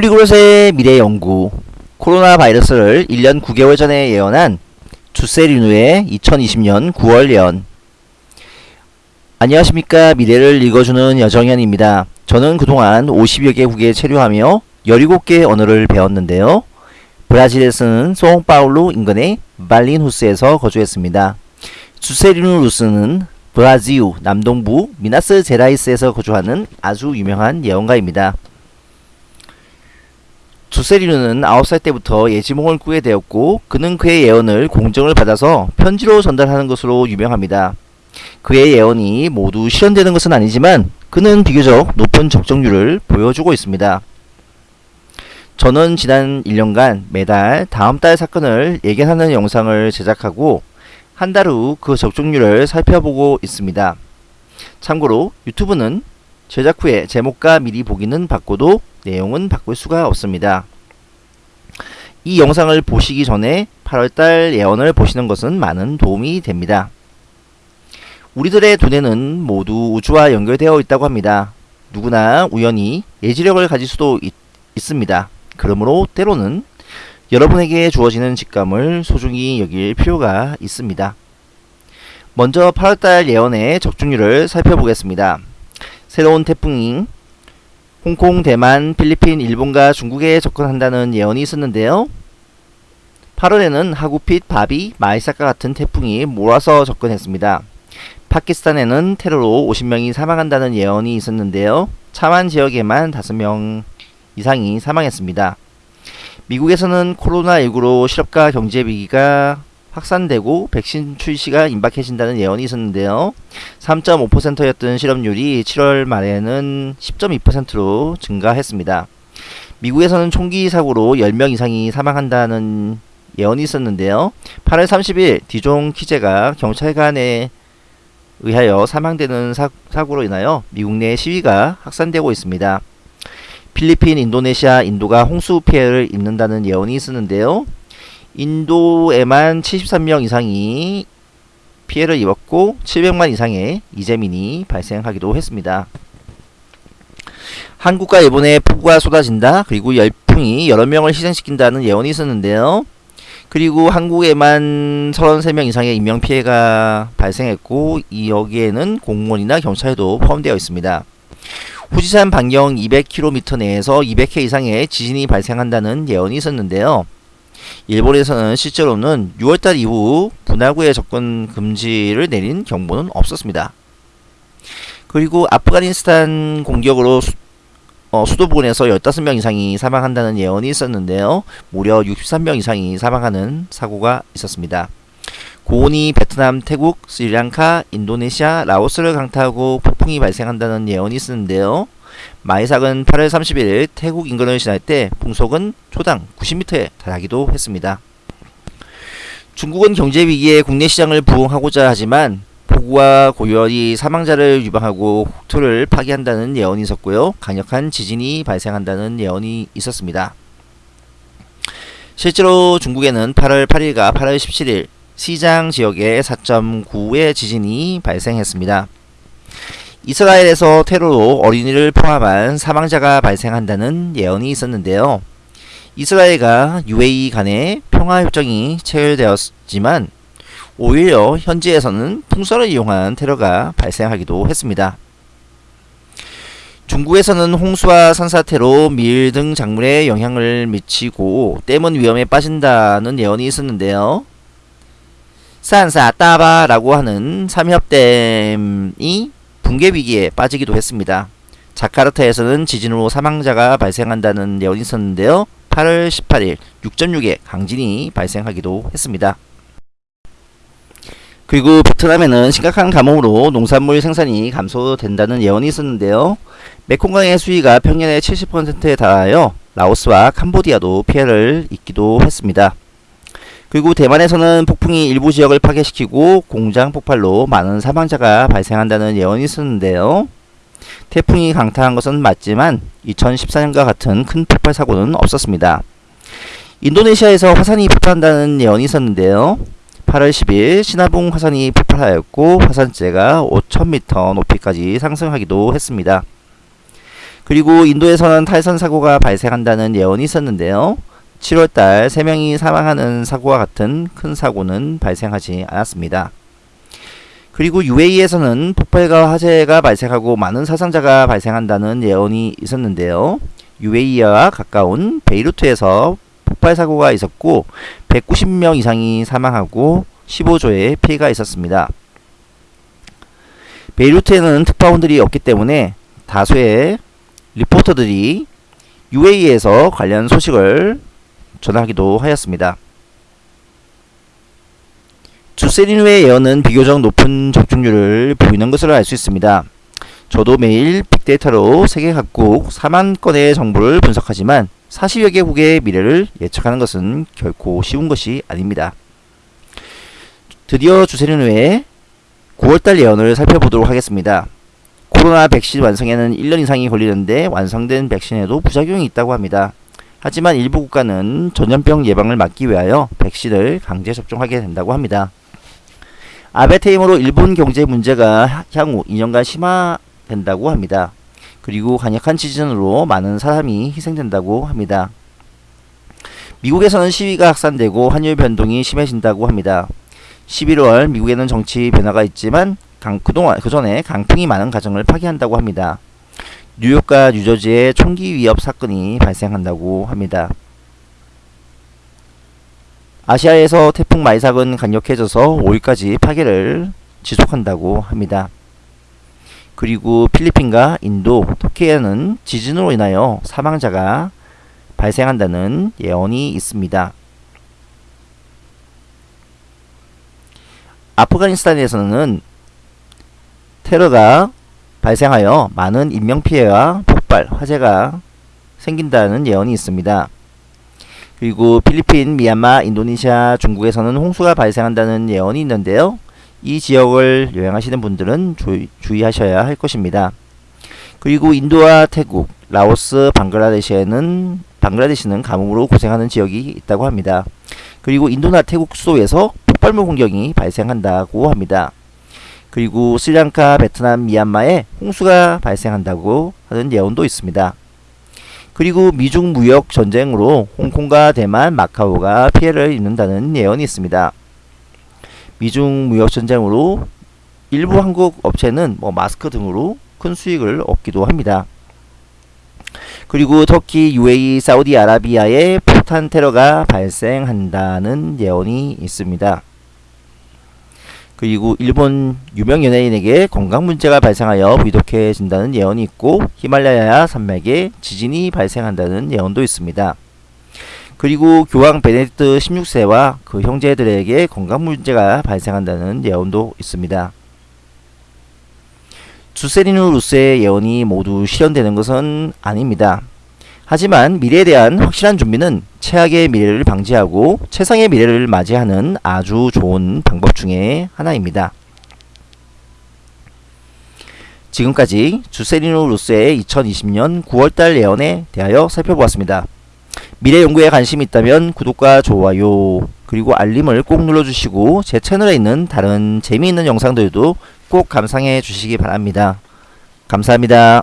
폴리그롯의 미래 연구 코로나 바이러스를 1년 9개월 전에 예언한 주세리누의 2020년 9월 예언 안녕하십니까 미래를 읽어주는 여정현입니다. 저는 그동안 50여 개국에 체류하며 17개 언어를 배웠는데요. 브라질에서는 송파울루 인근의 발린후스에서 거주했습니다. 주세리누 루스는 브라질 남동부 미나스 제라이스에서 거주하는 아주 유명한 예언가입니다. 주세리누는 9살 때부터 예지몽을 꾸게 되었고 그는 그의 예언을 공정을 받아서 편지로 전달하는 것으로 유명합니다. 그의 예언이 모두 실현되는 것은 아니지만 그는 비교적 높은 적정률을 보여주고 있습니다. 저는 지난 1년간 매달 다음 달 사건을 예견하는 영상을 제작하고 한 달 후 그 적중률을 살펴보고 있습니다. 참고로 유튜브는 제작 후에 제목과 미리 보기는 바꿔도 내용은 바꿀 수가 없습니다. 이 영상을 보시기 전에 8월달 예언을 보시는 것은 많은 도움이 됩니다. 우리들의 두뇌는 모두 우주와 연결되어 있다고 합니다. 누구나 우연히 예지력을 가질 수도 있, 있습니다. 그러므로 때로는 여러분에게 주어지는 직감을 소중히 여길 필요가 있습니다. 먼저 8월달 예언의 적중률을 살펴보겠습니다. 새로운 태풍이 홍콩, 대만, 필리핀, 일본과 중국에 접근한다는 예언이 있었는데요. 8월에는 하구핏, 바비, 마이사카 같은 태풍이 몰아서 접근했습니다. 파키스탄에는 테러로 50명이 사망한다는 예언이 있었는데요. 차만 지역에만 5명 이상이 사망했습니다. 미국에서는 코로나19로 실업과 경제 위기가 확산되고 백신 출시가 임박해진다는 예언이 있었는데요. 3.5%였던 실업률이 7월 말에는 10.2%로 증가했습니다. 미국에서는 총기 사고로 10명 이상이 사망한다는 예언이 있었는데요. 8월 30일 디종 키제가 경찰관에 의하여 사망되는 사, 사고로 인하여 미국 내 시위가 확산되고 있습니다. 필리핀, 인도네시아, 인도가 홍수 피해를 입는다는 예언이 있었는데요. 인도에만 73명 이상이 피해를 입었고 700만 이상의 이재민이 발생하기도 했습니다. 한국과 일본에 폭우가 쏟아진다. 그리고 열풍이 여러 명을 희생시킨다는 예언이 있었는데요. 그리고 한국에만 33명 이상의 인명피해가 발생했고 이 여기에는 공무원이나 경찰도 포함되어 있습니다. 후지산 반경 200km 내에서 200회 이상의 지진이 발생한다는 예언이 있었는데요. 일본에서는 실제로 는 6월달 이후 분화구에 접근 금지를 내린 경보는 없었습니다. 그리고 아프가니스탄 공격으로 수, 어, 수도 부근에서 15명 이상이 사망한다는 예언이 있었는데요. 무려 63명 이상이 사망하는 사고가 있었습니다. 고온이 베트남, 태국, 스리랑카, 인도네시아, 라오스를 강타하고 폭풍이 발생한다는 예언이 있었는데요. 마이삭은 8월 31일 태국 인근을 지날 때 풍속은 초당 90m에 달하기도 했습니다. 중국은 경제 위기에 국내 시장을 부흥하고자 하지만 폭우와 고열이 사망자를 유방하고 국토를 파괴한다는 예언이 있었고요. 강력한 지진이 발생한다는 예언이 있었습니다. 실제로 중국에는 8월 8일과 8월 17일 시장 지역에 4.9의 지진이 발생했습니다. 이스라엘에서 테러로 어린이를 포함한 사망자가 발생한다는 예언이 있었는데요. 이스라엘과 UAE 간의 평화협정이 체결되었지만 오히려 현지에서는 풍선을 이용한 테러가 발생하기도 했습니다. 중국에서는 홍수와 산사태로 밀 등 작물에 영향을 미치고 댐은 위험에 빠진다는 예언이 있었는데요. 산사 따바라고 하는 삼협댐이 붕괴 위기에 빠지기도 했습니다. 자카르타에서는 지진으로 사망자가 발생한다는 예언이 있었는데요. 8월 18일 6.6의 강진이 발생하기도 했습니다. 그리고 베트남에는 심각한 가뭄으로 농산물 생산이 감소된다는 예언이 있었는데요. 메콩강의 수위가 평년의 70%에 달하여 라오스와 캄보디아도 피해를 입기도 했습니다. 그리고 대만에서는 폭풍이 일부 지역을 파괴시키고 공장 폭발로 많은 사망자가 발생한다는 예언이 있었는데요. 태풍이 강타한 것은 맞지만 2014년과 같은 큰 폭발 사고는 없었습니다. 인도네시아에서 화산이 폭발한다는 예언이 있었는데요. 8월 10일 시나봉 화산이 폭발하였고 화산재가 5,000m 높이까지 상승하기도 했습니다. 그리고 인도에서는 탈선 사고가 발생한다는 예언이 있었는데요. 7월달 3명이 사망하는 사고와 같은 큰 사고는 발생하지 않았습니다. 그리고 UAE에서는 폭발과 화재가 발생하고 많은 사상자가 발생한다는 예언이 있었는데요. UAE와 가까운 베이루트에서 폭발 사고가 있었고 190명 이상이 사망하고 15조의 피해가 있었습니다. 베이루트에는 특파원들이 없기 때문에 다수의 리포터들이 UAE에서 관련 소식을 전하기도 하였습니다. 주세리누의 예언은 비교적 높은 적중률을 보이는 것으로 알 수 있습니다. 저도 매일 빅데이터로 세계 각국 4만 건의 정보를 분석하지만 40여 개국의 미래를 예측하는 것은 결코 쉬운 것이 아닙니다. 드디어 주세리누의 9월달 예언을 살펴보도록 하겠습니다. 코로나 백신 완성에는 1년 이상이 걸리는데 완성된 백신에도 부작용이 있다고 합니다. 하지만 일부 국가는 전염병 예방을 막기 위하여 백신을 강제 접종하게 된다고 합니다. 아베테임으로 일본 경제 문제가 향후 2년간 심화된다고 합니다. 그리고 강력한 지진으로 많은 사람이 희생된다고 합니다. 미국에서는 시위가 확산되고 환율 변동이 심해진다고 합니다. 11월 미국에는 정치 변화가 있지만 강, 그동안 그전에 강풍이 많은 가정을 파괴한다고 합니다. 뉴욕과 뉴저지에 총기 위협 사건이 발생한다고 합니다. 아시아에서 태풍 마이삭은 강력해져서 5일까지 파괴를 지속한다고 합니다. 그리고 필리핀과 인도, 터키에는 지진으로 인하여 사망자가 발생한다는 예언이 있습니다. 아프가니스탄에서는 테러가 발생하여 많은 인명피해와 폭발, 화재가 생긴다는 예언이 있습니다. 그리고 필리핀, 미얀마, 인도네시아, 중국에서는 홍수가 발생한다는 예언이 있는데요. 이 지역을 여행하시는 분들은 주, 주의 하셔야 할 것입니다. 그리고 인도와 태국, 라오스, 방글라데시에는 방글라데시는 가뭄으로 고생하는 지역이 있다고 합니다. 그리고 인도나 태국 수도에서 폭발물 공격이 발생한다고 합니다. 그리고 스리랑카, 베트남, 미얀마에 홍수가 발생한다고 하는 예언도 있습니다. 그리고 미중 무역 전쟁으로 홍콩과 대만, 마카오가 피해를 입는다는 예언이 있습니다. 미중 무역 전쟁으로 일부 한국 업체는 뭐 마스크 등으로 큰 수익을 얻기도 합니다. 그리고 터키, UAE, 사우디아라비아에 폭탄 테러가 발생한다는 예언이 있습니다. 그리고 일본 유명 연예인에게 건강 문제가 발생하여 위독해진다는 예언이 있고 히말라야 산맥에 지진이 발생한다는 예언도 있습니다. 그리고 교황 베네딕트 16세와 그 형제들에게 건강 문제가 발생한다는 예언도 있습니다. 주세리누 루스의 예언이 모두 실현되는 것은 아닙니다. 하지만 미래에 대한 확실한 준비는 최악의 미래를 방지하고 최상의 미래를 맞이하는 아주 좋은 방법 중에 하나입니다. 지금까지 주세리노 루스의 2020년 9월달 예언에 대하여 살펴보았습니다. 미래 연구에 관심이 있다면 구독과 좋아요 그리고 알림을 꼭 눌러주시고 제 채널에 있는 다른 재미있는 영상들도 꼭 감상해 주시기 바랍니다. 감사합니다.